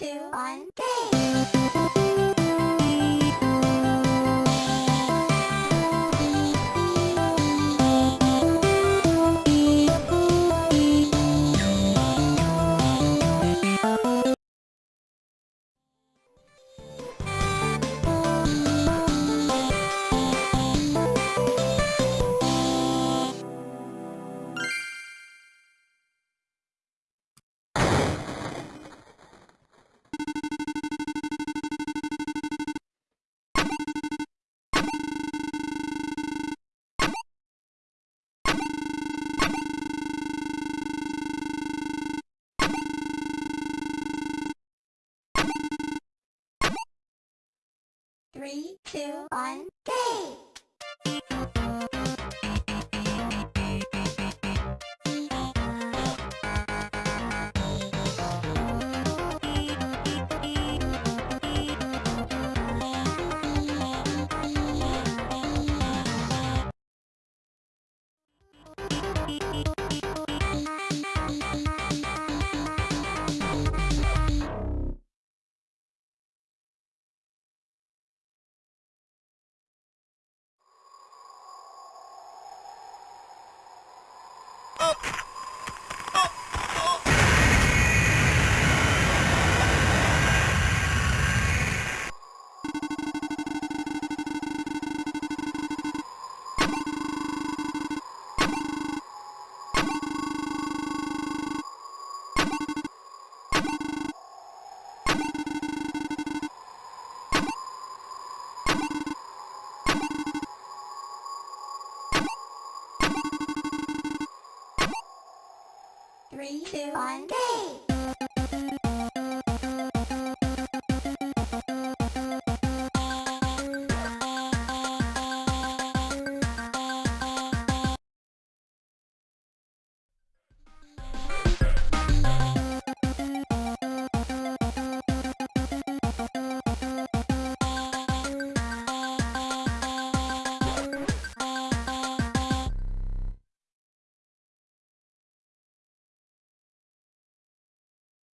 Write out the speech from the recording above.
two, one, go! Three, two, one, go! three, two, one, go!